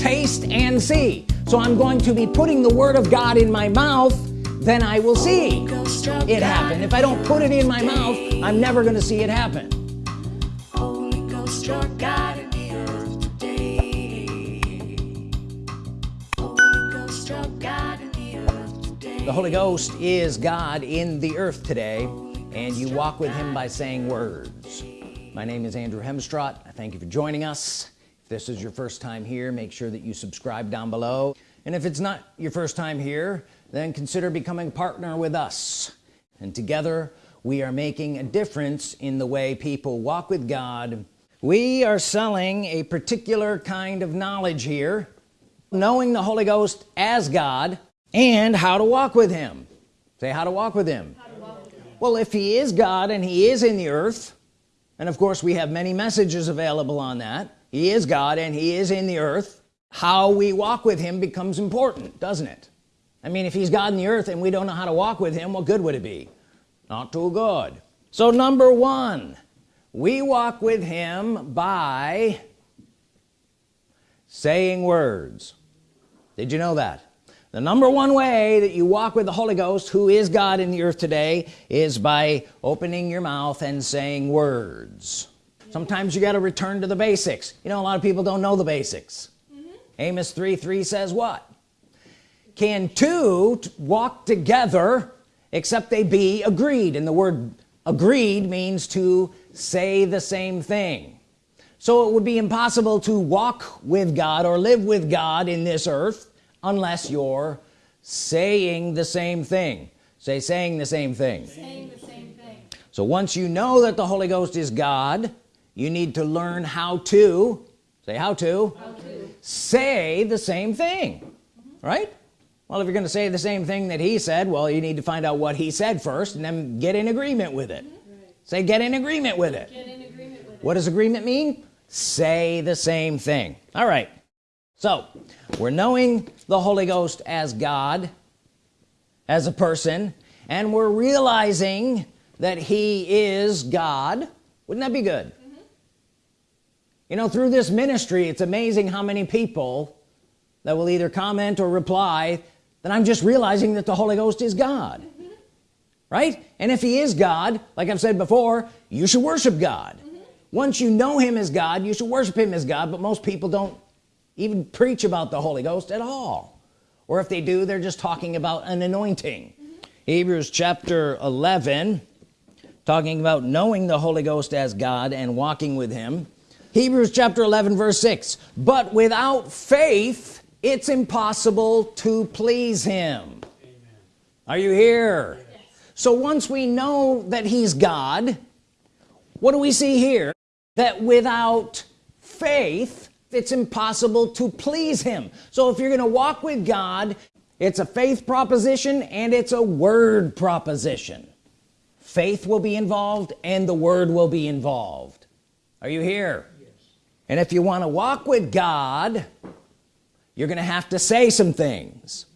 taste and see. So I'm going to be putting the Word of God in my mouth then I will see it happen. If I don't put it in my mouth I'm never gonna see it happen. The Holy Ghost is God in the earth today and you walk with him by saying words. My name is Andrew Hemstrott. I thank you for joining us this is your first time here make sure that you subscribe down below. And if it's not your first time here then consider becoming a partner with us. And together we are making a difference in the way people walk with God. We are selling a particular kind of knowledge here knowing the Holy Ghost as God and how to walk with him. Say how to walk with him, walk with him. well if he is God and he is in the earth and of course we have many messages available on that he is God and he is in the earth. How we walk with him becomes important doesn't it? I mean if he's God in the earth and we don't know how to walk with him what good would it be? Not too good. So number one we walk with him by saying words. Did you know that? The number one way that you walk with the Holy Ghost who is God in the earth today is by opening your mouth and saying words sometimes you got to return to the basics. You know a lot of people don't know the basics. Mm -hmm. Amos 3 3 says what? Can two walk together except they be agreed? And the word agreed means to say the same thing. So it would be impossible to walk with God or live with God in this earth unless you're saying the same thing. Say saying the same thing, saying the same thing. so once you know that the Holy Ghost is God you need to learn how to say how to, how to. say the same thing mm -hmm. right well if you're gonna say the same thing that he said well you need to find out what he said first and then get in agreement with it mm -hmm. right. say get in agreement with it, agreement with what it. does agreement mean say the same thing all right so we're knowing the Holy Ghost as God as a person and we're realizing that he is God wouldn't that be good. You know through this ministry it's amazing how many people that will either comment or reply that I'm just realizing that the Holy Ghost is God. Right? And if he is God like I've said before you should worship God. Once you know him as God you should worship him as God but most people don't even preach about the Holy Ghost at all. Or if they do they're just talking about an anointing. Mm -hmm. Hebrews chapter 11 talking about knowing the Holy Ghost as God and walking with him Hebrews chapter 11 verse 6 but without faith it's impossible to please him Amen. are you here yes. so once we know that he's God what do we see here that without faith it's impossible to please him so if you're gonna walk with God it's a faith proposition and it's a word proposition faith will be involved and the word will be involved are you here. And if you want to walk with God you're gonna have to say some things.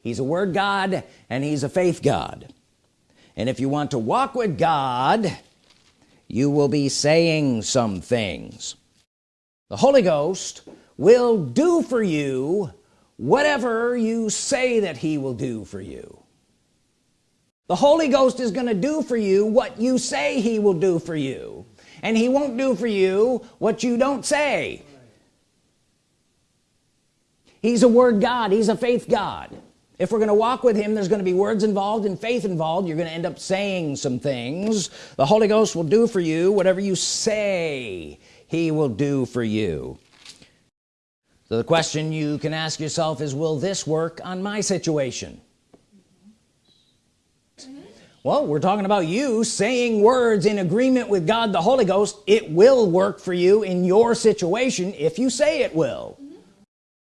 He's a word God and he's a faith God. And if you want to walk with God you will be saying some things. The Holy Ghost will do for you whatever you say that he will do for you. The Holy Ghost is gonna do for you what you say he will do for you and he won't do for you what you don't say. He's a word God. He's a faith God. If we're gonna walk with him there's gonna be words involved and faith involved. You're gonna end up saying some things. The Holy Ghost will do for you whatever you say he will do for you. So the question you can ask yourself is will this work on my situation well we're talking about you saying words in agreement with God the Holy Ghost. It will work for you in your situation if you say it will.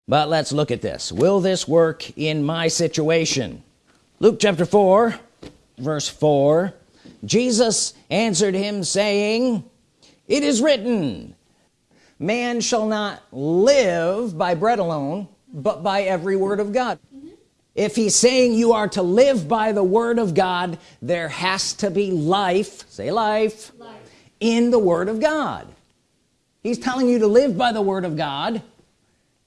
But let's look at this. Will this work in my situation? Luke chapter 4 verse 4 Jesus answered him saying it is written man shall not live by bread alone but by every word of God. mm -hmm. If he's saying you are to live by the word of God there has to be life say life, life. in the word of God. He's telling you to live by the word of God.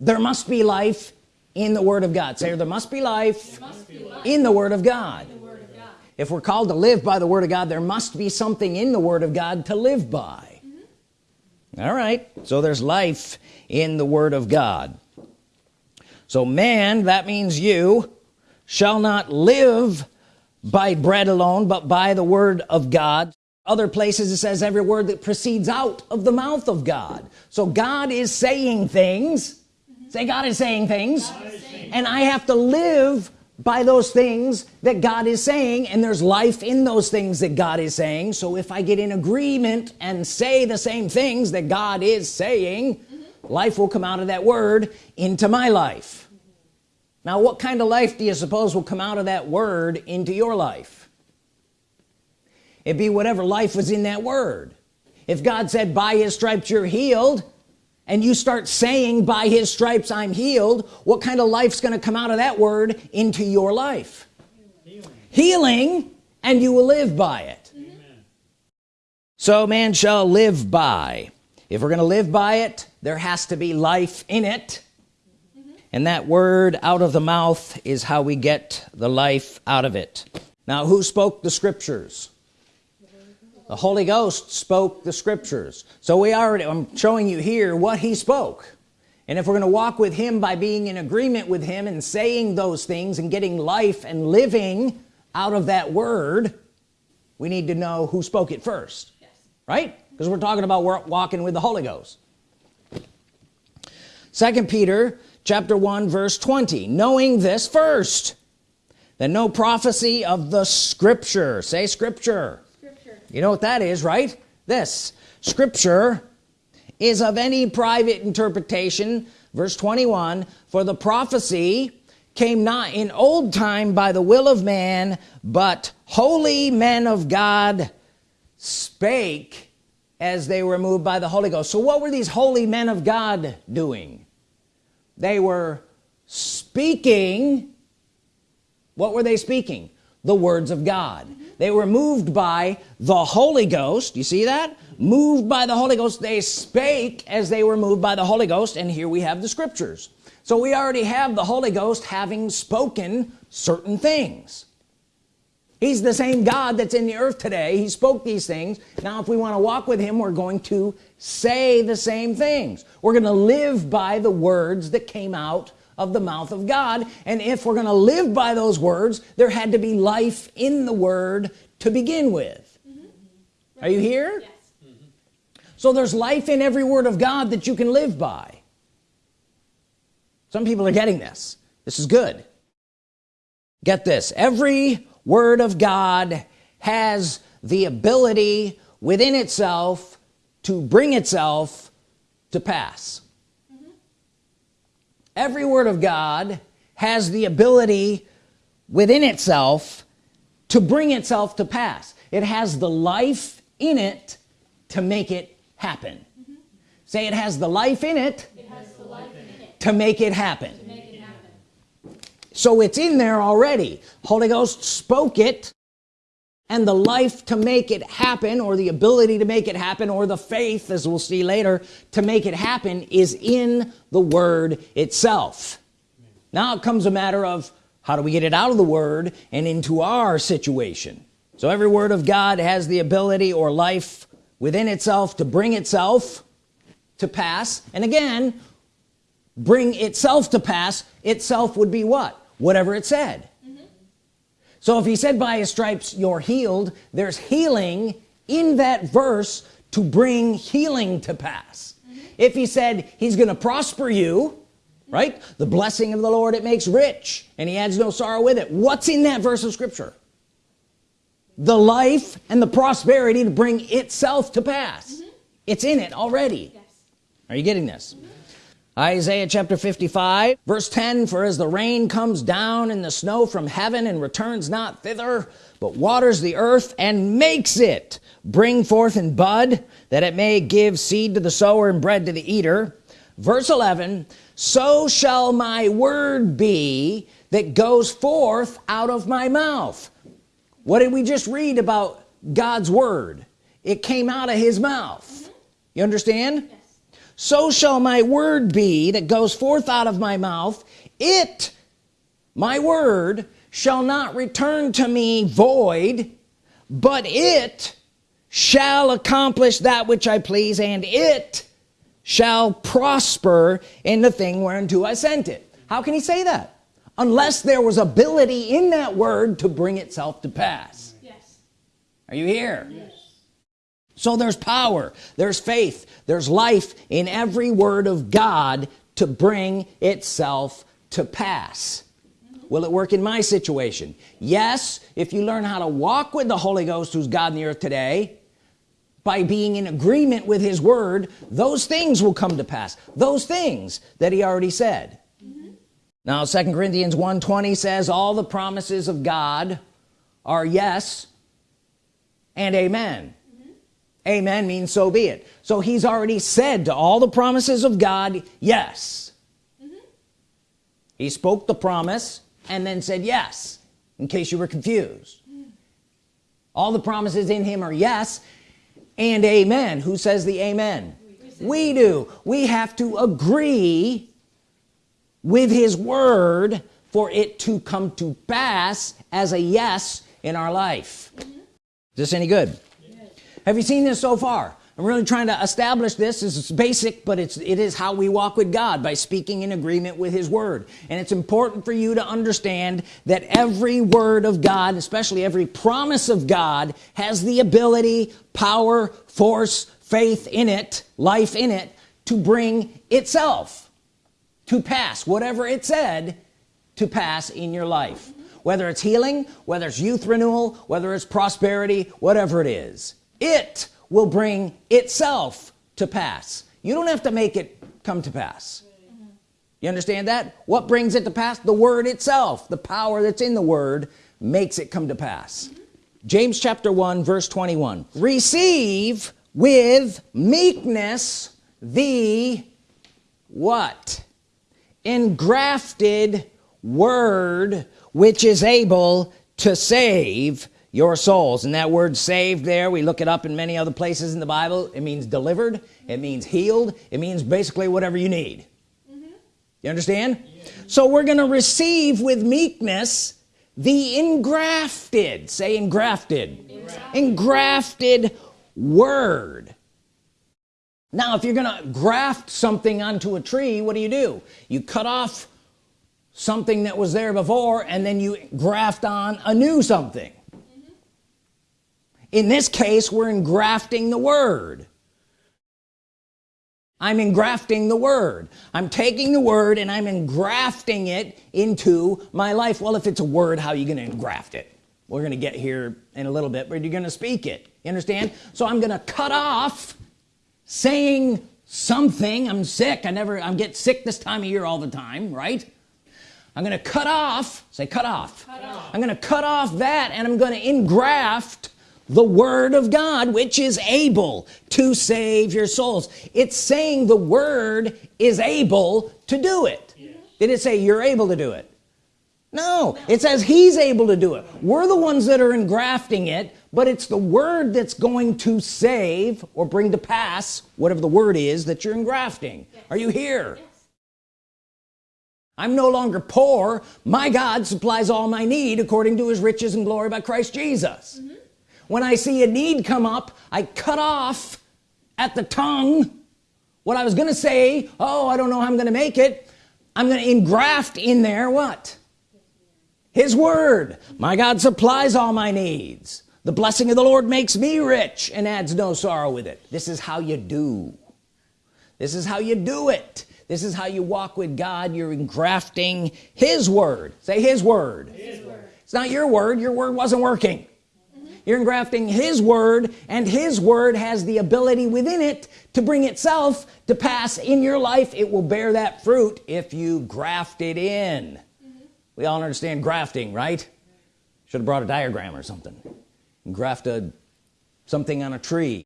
There must be life in the Word of God. Say there must be life, must be life in the Word of God in the Word of God. if we're called to live by the Word of God there must be something in the Word of God to live by. All right. So there's life in the Word of God so man that means you shall not live by bread alone but by the Word of God. Other places it says every word that proceeds out of the mouth of God. So God is saying things. Say God is saying things. And I have to live by those things that God is saying and there's life in those things that God is saying. So if I get in agreement and say the same things that God is saying life will come out of that word into my life. Now what kind of life do you suppose will come out of that word into your life? It'd be whatever life was in that word. If God said by his stripes you're healed and you start saying by his stripes I'm healed what kind of life's gonna come out of that word into your life? Healing, healing and you will live by it. Amen. so man shall live by if we're gonna live by it there has to be life in it. Mm-hmm. And that word out of the mouth is how we get the life out of it. Now who spoke the scriptures? The Holy Ghost spoke the scriptures. So we already I'm showing you here what he spoke. And if we're gonna walk with him by being in agreement with him and saying those things and getting life and living out of that word we need to know who spoke it first yes. right because we're talking about walking with the Holy Ghost. Second Peter chapter 1 verse 20 knowing this first that no prophecy of the scripture say scripture. You know what that is right? This scripture is of any private interpretation. Verse 21 for the prophecy came not in old time by the will of man but holy men of God spake as they were moved by the Holy Ghost. So what were these holy men of God doing? They were speaking. What were they speaking? The words of God. They were moved by the Holy Ghost. You see that? Moved by the Holy Ghost. They spake as they were moved by the Holy Ghost and here we have the scriptures. So we already have the Holy Ghost having spoken certain things he's the same God that's in the earth today. He spoke these things. Now if we want to walk with him we're going to say the same things. We're gonna live by the words that came out of the mouth of God. And if we're gonna live by those words there had to be life in the word to begin with. Mm -hmm. are you here? Yes. mm -hmm. so there's life in every word of God that you can live by. Some people are getting this. This is good. Get this. Every word of God has the ability within itself to bring itself to pass every word of God has the ability within itself to bring itself to pass it has the life in it to make it happen mm -hmm. say it has the life in it, it, in it. to make it happen so it's in there already. Holy Ghost spoke it and the life to make it happen or the ability to make it happen or the faith as we'll see later to make it happen is in the word itself. Now it comes a matter of how do we get it out of the word and into our situation. So every word of God has the ability or life within itself to bring itself to pass. And again bring itself to pass itself would be what whatever it said so if he said by his stripes you're healed there's healing in that verse to bring healing to pass mm -hmm. if he said he's gonna prosper you right the blessing of the Lord it makes rich and he adds no sorrow with it what's in that verse of scripture the life and the prosperity to bring itself to pass mm -hmm. it's in it already yes. are you getting this mm -hmm. Isaiah chapter 55 verse 10 for as the rain comes down and the snow from heaven and returns not thither but waters the earth and makes it bring forth and bud that it may give seed to the sower and bread to the eater. Verse 11 so shall my word be that goes forth out of my mouth. What did we just read about God's word? It came out of his mouth. You understand so shall my word be that goes forth out of my mouth. It my word shall not return to me void but it shall accomplish that which I please and it shall prosper in the thing whereunto I sent it. How can he say that? Unless there was ability in that word to bring itself to pass. Yes. are you here so there's power there's faith there's life in every word of God to bring itself to pass. Will it work in my situation? Yes if you learn how to walk with the Holy Ghost who's God in the earth today by being in agreement with his word those things will come to pass. Those things that he already said. Mm-hmm. Now second Corinthians 1:20 says all the promises of God are yes and amen amen means so be it. So he's already said to all the promises of God yes. He spoke the promise and then said yes in case you were confused. All the promises in him are yes and amen. Who says the amen? We do. We have to agree with his word for it to come to pass as a yes in our life. Is this any good have you seen this so far? I'm really trying to establish this this is basic but it's it is how we walk with God by speaking in agreement with his word. And it's important for you to understand that every word of God especially every promise of God has the ability power force faith in it life in it to bring itself to pass whatever it said to pass in your life. Whether it's healing whether it's youth renewal whether it's prosperity whatever it is it will bring itself to pass. You don't have to make it come to pass. You understand that? What brings it to pass? The word itself. The power that's in the word makes it come to pass. James chapter 1 verse 21 receive with meekness the what? Engrafted word which is able to save your souls. And that word saved there we look it up in many other places in the Bible. It means delivered. It means healed. It means basically whatever you need. You understand? So we're gonna receive with meekness the engrafted. Say engrafted. Engrafted. Word. Now if you're gonna graft something onto a tree what do you do? You cut off something that was there before and then you graft on a new something in this case we're engrafting the word. I'm engrafting the word. I'm taking the word and I'm engrafting it into my life. Well if it's a word how are you gonna engraft it? We're gonna get here in a little bit but you're gonna speak it. You understand? So I'm gonna cut off saying something. I'm sick. I never I'm get sick this time of year all the time right? I'm gonna cut off say cut off, Cut off. I'm gonna cut off that and I'm gonna engraft the Word of God which is able to save your souls. It's saying the Word is able to do it. Did it say you're able to do it? No. It says he's able to do it. We're the ones that are engrafting it but it's the word that's going to save or bring to pass whatever the word is that you're engrafting. Are you here? I'm no longer poor. My God supplies all my need according to his riches and glory by Christ Jesus mm-hmm. When I see a need come up I cut off at the tongue what I was gonna say. Oh I don't know how I'm gonna make it. I'm gonna engraft in there what? His word. My God supplies all my needs. The blessing of the Lord makes me rich and adds no sorrow with it. This is how you do. This is how you do it. This is how you walk with God. You're engrafting his word. Say his word, His word. it's not your word. Your word wasn't working you're engrafting his word and his word has the ability within it to bring itself to pass in your life. It will bear that fruit if you graft it in. Mm-hmm. We all understand grafting right? Should have brought a diagram or something. And graft a something on a tree.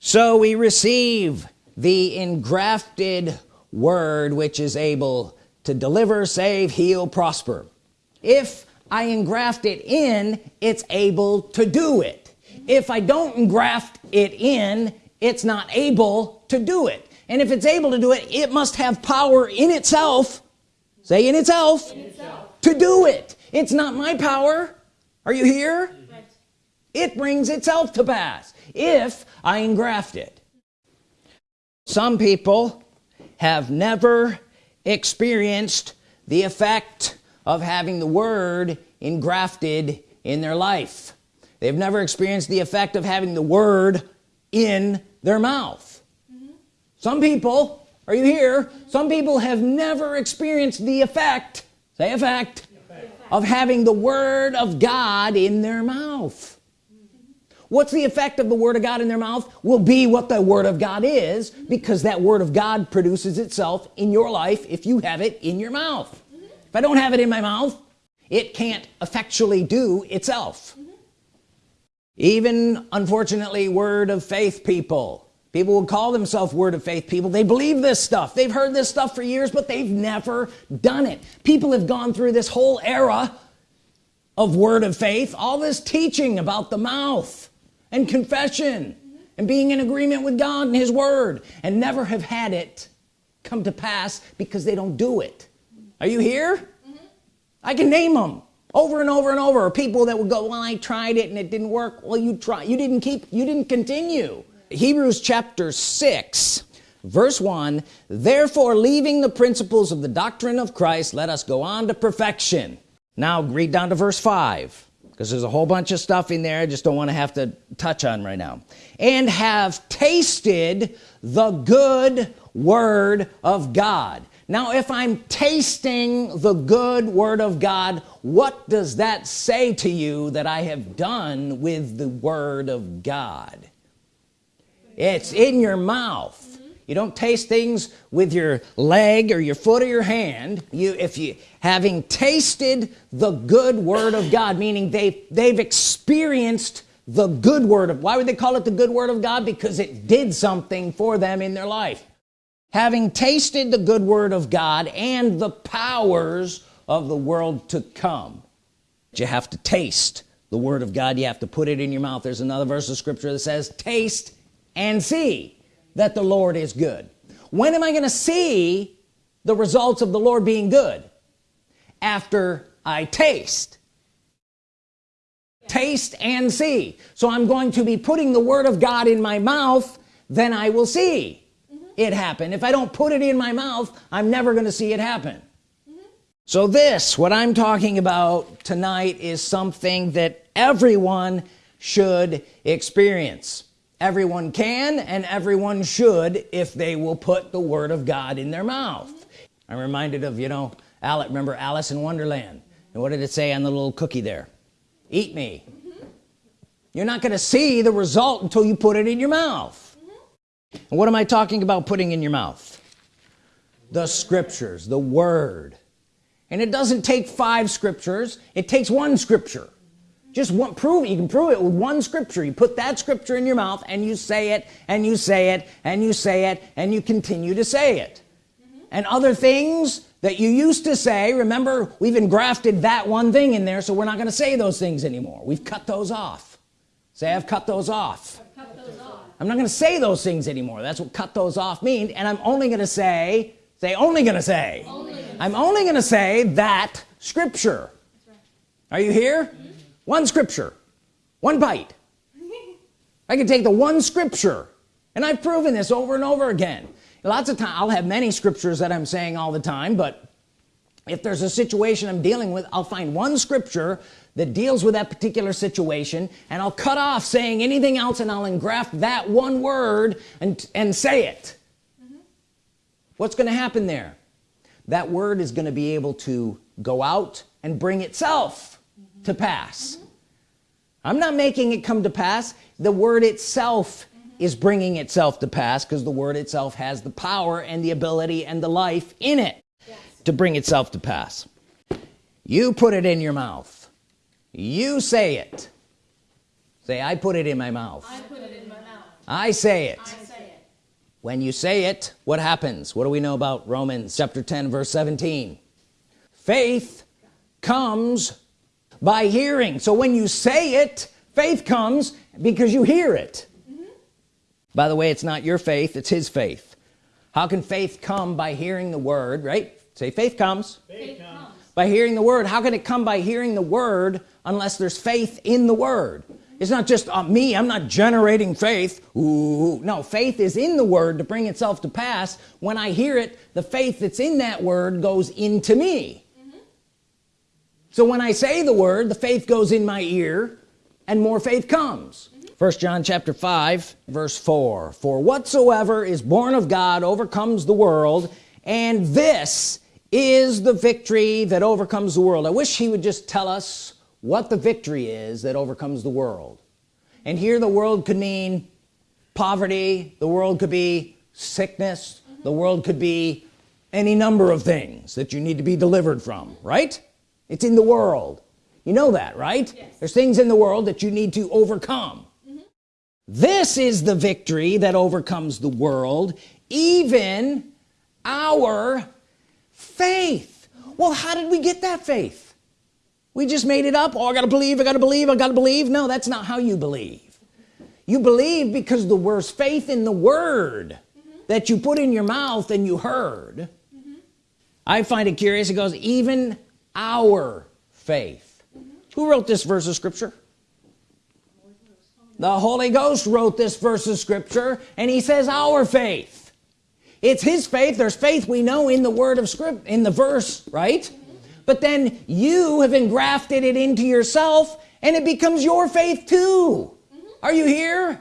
So we receive the engrafted word which is able to deliver save heal prosper. If I engraft it in it's able to do it. If I don't engraft it in it's not able to do it. And if it's able to do it it must have power in itself say in itself, in itself. to do it. It's not my power. Are you here? Right. it brings itself to pass if I engraft it. Some people have never experienced the effect of having the word engrafted in their life they've never experienced the effect of having the word in their mouth mm -hmm. some people are you here some people have never experienced the effect say effect, effect. of having the Word of God in their mouth what's the effect of the Word of God in their mouth will be what the Word of God is because that Word of God produces itself in your life if you have it in your mouth I don't have it in my mouth it can't effectually do itself. Mm-hmm. Even unfortunately word of faith people. People will call themselves word of faith people they believe this stuff. They've heard this stuff for years but they've never done it. People have gone through this whole era of word of faith all this teaching about the mouth and confession and being in agreement with God and his word and never have had it come to pass because they don't do it are you here? Mm -hmm. I can name them over and over and over. People that would go well I tried it and it didn't work. Well you try you didn't keep you didn't continue. Hebrews chapter 6 verse 1 therefore leaving the principles of the doctrine of Christ let us go on to perfection. Now read down to verse 5 because there's a whole bunch of stuff in there I just don't want to have to touch on right now. And have tasted the good word of God now if I'm tasting the good Word of God what does that say to you that I have done with the Word of God? It's in your mouth. You don't taste things with your leg or your foot or your hand. You if you having tasted the good Word of God meaning they they've experienced the good word of why would they call it the good word of God? Because it did something for them in their life having tasted the good word of God and the powers of the world to come. You have to taste the Word of God. You have to put it in your mouth. There's another verse of scripture that says taste and see that the Lord is good. When am I gonna see the results of the Lord being good? After I taste. Taste and see. So I'm going to be putting the Word of God in my mouth then I will see. It happen. If I don't put it in my mouth I'm never gonna see it happen. Mm -hmm. so this what I'm talking about tonight is something that everyone should experience. Everyone can and everyone should if they will put the Word of God in their mouth. I'm reminded of you know Alice remember Alice in Wonderland? And what did it say on the little cookie there? Eat me. You're not gonna see the result until you put it in your mouth and what am I talking about putting in your mouth? The scriptures the Word. And it doesn't take five scriptures. It takes one scripture. Just one prove it you can prove it with one scripture. You put that scripture in your mouth and you say it and you say it and you say it and you continue to say it. Mm -hmm. and other things that you used to say remember we've engrafted that one thing in there so we're not going to say those things anymore. We've cut those off. Say I've cut those off, cut those off. I'm not going to say those things anymore. That's what cut those off mean. And I'm only going to say say only gonna say. Only gonna I'm say. only gonna say that scripture. Right. are you here? Mm -hmm one scripture. One bite. I can take the one scripture. And I've proven this over and over again. Lots of time I'll have many scriptures that I'm saying all the time but if there's a situation I'm dealing with I'll find one scripture that deals with that particular situation and I'll cut off saying anything else and I'll engraft that one word and and say it mm -hmm. what's gonna happen there that word is gonna be able to go out and bring itself to pass mm -hmm. I'm not making it come to pass the word itself mm -hmm. is bringing itself to pass because the word itself has the power and the ability and the life in it yes. to bring itself to pass you put it in your mouth you say it. Say I put it in my mouth. I put it in my mouth. I say it, I say it. when you say it what happens? What do we know about Romans chapter 10 verse 17 faith comes by hearing. So when you say it faith comes because you hear it. Mm -hmm. by the way it's not your faith it's his faith. How can faith come by hearing the word right? Say faith comes, faith comes. By hearing the word. How can it come by hearing the word unless there's faith in the word? It's not just uh, me I'm not generating faith. Ooh, no faith is in the word to bring itself to pass. When I hear it the faith that's in that word goes into me. So when I say the word the faith goes in my ear and more faith comes. First John chapter 5 verse 4 for whatsoever is born of God overcomes the world and this is the victory that overcomes the world. I wish he would just tell us what the victory is that overcomes the world. And here the world could mean poverty the world could be sickness the world could be any number of things that you need to be delivered from right? It's in the world. You know that right? Yes. there's things in the world that you need to overcome. Mm -hmm. this is the victory that overcomes the world even our faith. Well how did we get that faith? We just made it up. Oh I gotta believe I gotta believe I gotta believe. No that's not how you believe. You believe because the worst faith in the word mm -hmm. that you put in your mouth and you heard. Mm -hmm. I find it curious. It goes even our faith. Mm -hmm. who wrote this verse of scripture? The Holy Ghost wrote this verse of scripture and he says our faith it's his faith. There's faith we know in the word of script in the verse right? But then you have engrafted it into yourself and it becomes your faith too. Are you here?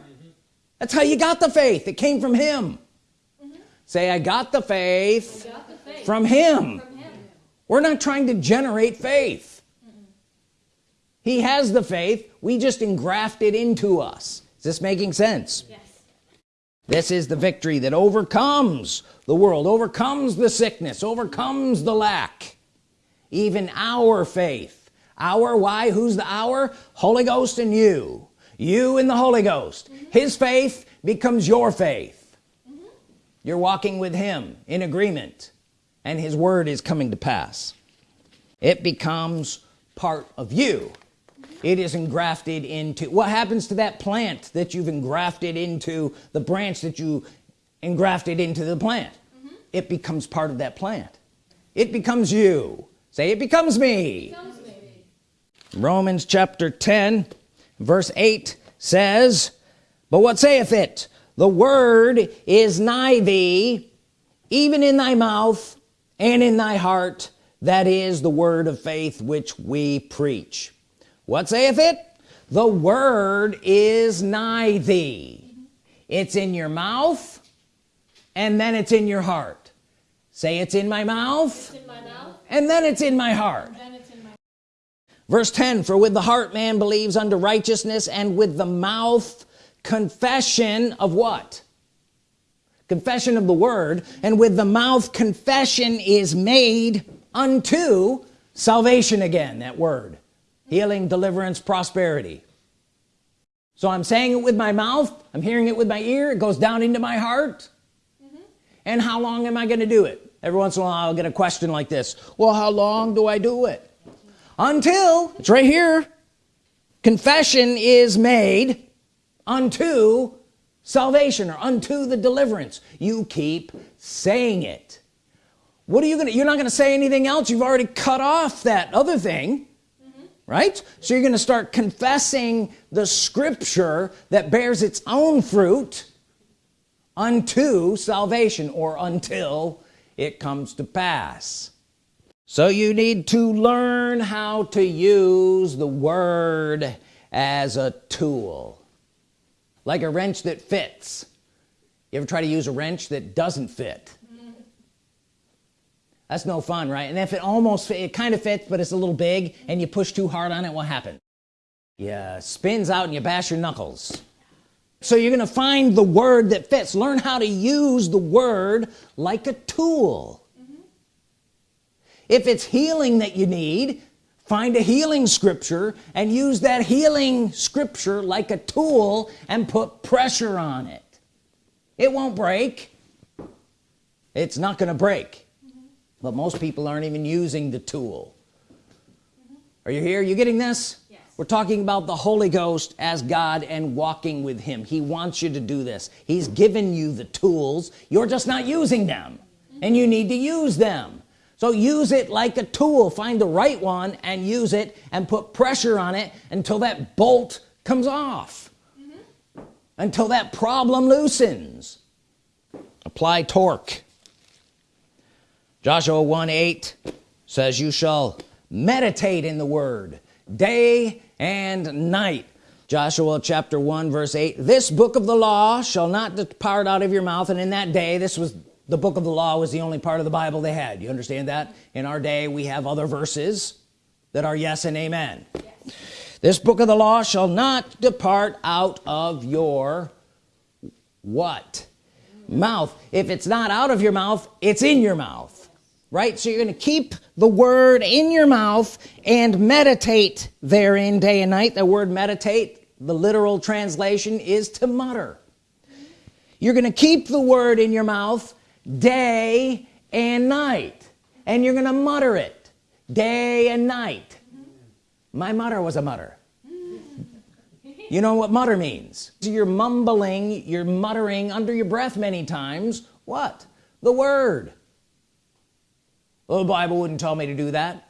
That's how you got the faith. It came from him. Say I got the faith, got the faith. From, him. from him we're not trying to generate faith. Mm he has the faith. We just engraft it into us. Is this making sense. This is the victory that overcomes the world overcomes the sickness overcomes the lack. Even our faith our why who's the our? Holy Ghost and you. You and the Holy Ghost. Mm -hmm. his faith becomes your faith. Mm -hmm. you're walking with him in agreement and his word is coming to pass. It becomes part of you it is engrafted into what happens to that plant that you've engrafted into the branch that you engrafted into the plant? Mm -hmm. it becomes part of that plant. It becomes you. Say it becomes me. It becomes me. Romans chapter 10 verse 8 says but what saith it? The word is nigh thee even in thy mouth and in thy heart that is the word of faith which we preach what saith it? The word is nigh thee. It's in your mouth and then it's in your heart. Say it's in my mouth, in my mouth. and then it's in my heart. in my... verse 10 for with the heart man believes unto righteousness and with the mouth confession of what? Confession of the word and with the mouth confession is made unto salvation again that word healing deliverance prosperity. So I'm saying it with my mouth I'm hearing it with my ear it goes down into my heart. Mm -hmm. and how long am I going to do it? Every once in a while I'll get a question like this well how long do I do it? Until it's right here confession is made unto salvation or unto the deliverance. You keep saying it. What are you gonna you're not gonna say anything else you've already cut off that other thing. Right? So you're gonna start confessing the scripture that bears its own fruit unto salvation or until it comes to pass. So you need to learn how to use the word as a tool like a wrench that fits. You ever try to use a wrench that doesn't fit that's no fun right? And if it almost it kind of fits but it's a little big and you push too hard on it what happens yeah spins out and you bash your knuckles. So you're gonna find the word that fits. Learn how to use the word like a tool. If it's healing that you need find a healing scripture and use that healing scripture like a tool and put pressure on it. It won't break. It's not gonna break. But most people aren't even using the tool. Mm -hmm. are you here? Are you getting this? Yes. We're talking about the Holy Ghost as God and walking with him. He wants you to do this. He's given you the tools. You're just not using them. And you need to use them. So use it like a tool. Find the right one and use it and put pressure on it until that bolt comes off. Mm -hmm. until that problem loosens. Apply torque Joshua 1 8 says you shall meditate in the word day and night. Joshua chapter 1 verse 8 this book of the law shall not depart out of your mouth. And in that day this was the book of the law was the only part of the Bible they had. You understand that? In our day we have other verses that are yes and amen. Yes. this book of the law shall not depart out of your what? Mouth. If it's not out of your mouth it's in your mouth right? So you're going to keep the word in your mouth and meditate therein day and night. The word meditate the literal translation is to mutter. You're going to keep the word in your mouth day and night and you're gonna mutter it day and night. My mutter was a mutter. You know what mutter means? You're mumbling you're muttering under your breath many times. What? The word the Bible wouldn't tell me to do that.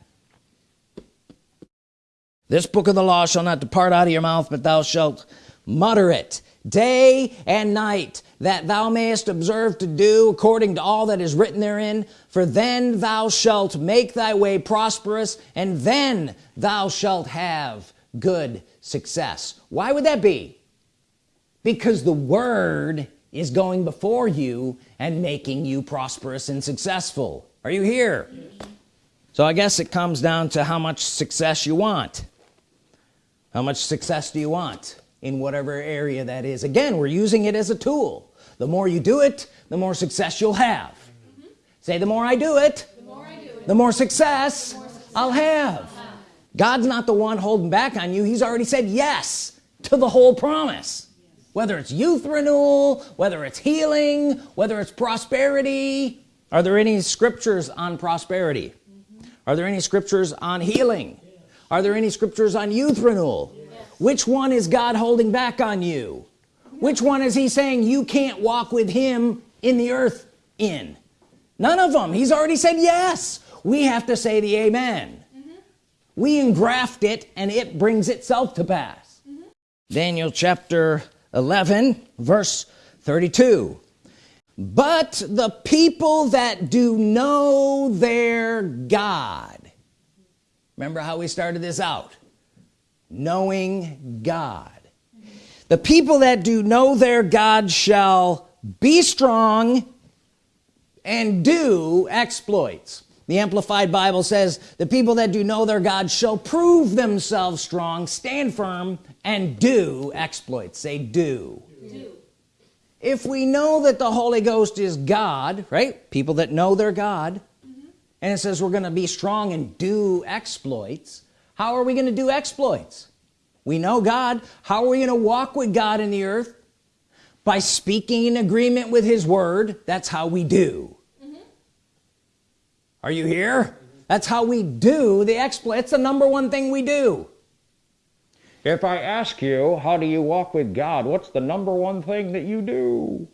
This book of the law shall not depart out of your mouth but thou shalt mutter it day and night that thou mayest observe to do according to all that is written therein. For then thou shalt make thy way prosperous and then thou shalt have good success. Why would that be? Because the word is going before you and making you prosperous and successful are you here? So I guess it comes down to how much success you want. How much success do you want in whatever area that is? Again we're using it as a tool. The more you do it the more success you'll have. Mm -hmm. say the more I do it the more, do it, the more, success, the more success I'll have. God's not the one holding back on you. He's already said yes to the whole promise. Whether it's youth renewal whether it's healing whether it's prosperity are there any scriptures on prosperity mm -hmm. are there any scriptures on healing yeah. are there any scriptures on youth renewal which one is God holding back on you which one is he saying you can't walk with him in the earth in none of them he's already said yes we have to say the amen mm -hmm. we engraft it and it brings itself to pass mm -hmm. Daniel chapter 11 verse 32 but the people that do know their God. Remember how we started this out? Knowing God. The people that do know their God shall be strong and do exploits. The Amplified Bible says the people that do know their God shall prove themselves strong stand firm and do exploits. Say do, do. If we know that the Holy Ghost is God right? People that know their God mm -hmm. and it says we're gonna be strong and do exploits how are we gonna do exploits? We know God. How are we gonna walk with God in the earth? By speaking in agreement with his word. That's how we do. Mm -hmm. are you here? That's how we do the exploit. It's the number one thing we do if I ask you how do you walk with God? What's the number one thing that you do?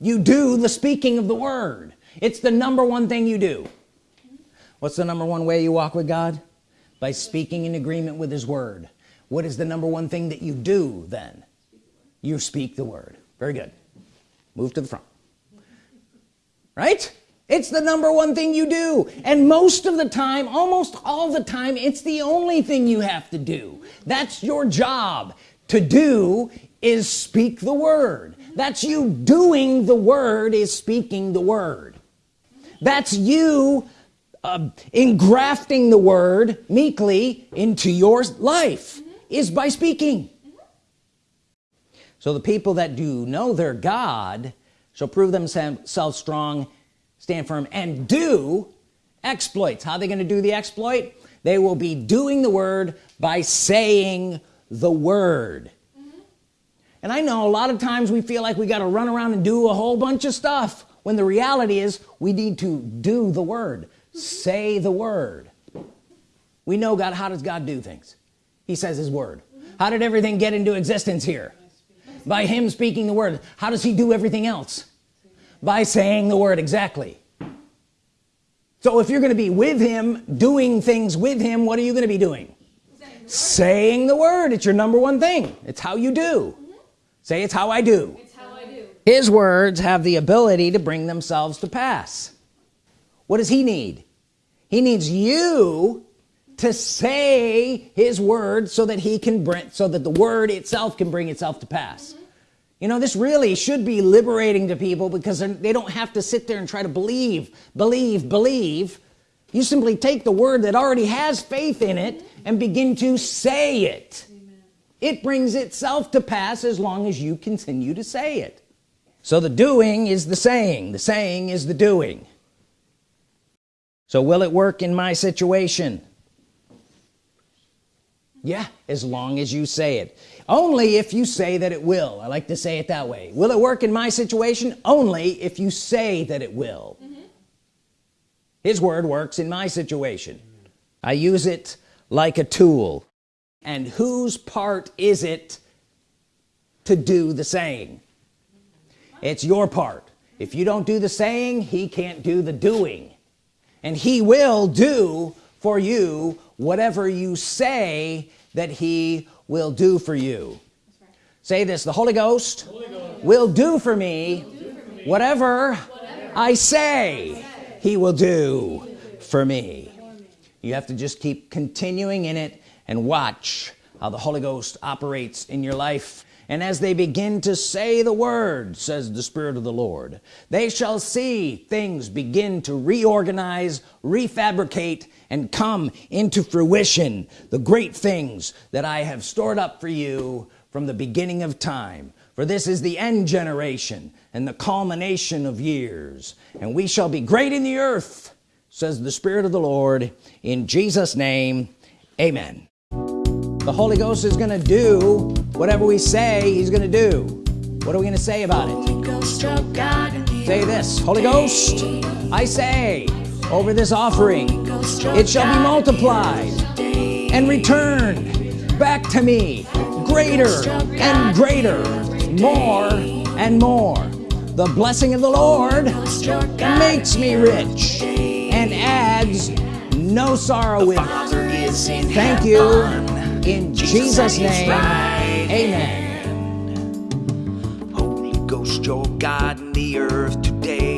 You do the speaking of the word. It's the number one thing you do. What's the number one way you walk with God? By speaking in agreement with his word. What is the number one thing that you do then? You speak the word. Very good. Move to the front. Right it's the number one thing you do. And most of the time almost all the time it's the only thing you have to do. That's your job. To do is speak the word. That's you doing the word is speaking the word. That's you uh, engrafting the word meekly into your life is by speaking. So the people that do know their God shall prove themselves strong stand firm and do exploits. How are they going to do the exploit? They will be doing the word by saying the word. Mm -hmm. and I know a lot of times we feel like we got to run around and do a whole bunch of stuff when the reality is we need to do the word. Say the word. We know God how does God do things? He says his word. How did everything get into existence here? By him speaking the word. How does he do everything else by saying the word exactly. So if you're gonna be with him doing things with him what are you gonna be doing? Saying the, saying the word. It's your number one thing. It's how you do. Mm -hmm. say it's how I do. It's how I do. His words have the ability to bring themselves to pass. What does he need? He needs you to say his word so that he can bring so that the word itself can bring itself to pass. mm -hmm. You know this really should be liberating to people because they don't have to sit there and try to believe believe believe. You simply take the word that already has faith in it and begin to say it. Amen. it brings itself to pass as long as you continue to say it. So the doing is the saying. The saying is the doing. So will it work in my situation yeah as long as you say it. Only if you say that it will. I like to say it that way. Will it work in my situation? Only if you say that it will. Mm -hmm. his word works in my situation. I use it like a tool. And whose part is it to do the saying? It's your part. If you don't do the saying he can't do the doing. And he will do for you whatever you say that he will do for you right. say this the Holy Ghost, Holy Ghost, will do for me, do for me whatever, whatever, I say, say he will do for me you have to just keep continuing in it and watch how the Holy Ghost operates in your life and as they begin to say the word says the Spirit of the Lord they shall see things begin to reorganize refabricate and come into fruition. The great things that I have stored up for you from the beginning of time. For this is the end generation and the culmination of years. And we shall be great in the earth says the Spirit of the Lord. In Jesus name amen the Holy Ghost is gonna do whatever we say he's gonna do. What are we gonna say about it? Say this Holy Ghost I say over this offering it shall be multiplied and returned back to me greater and greater more and more. The blessing of the Lord makes me rich and adds no sorrow with it thank you in Jesus name. Amen. Holy Ghost your God in the earth today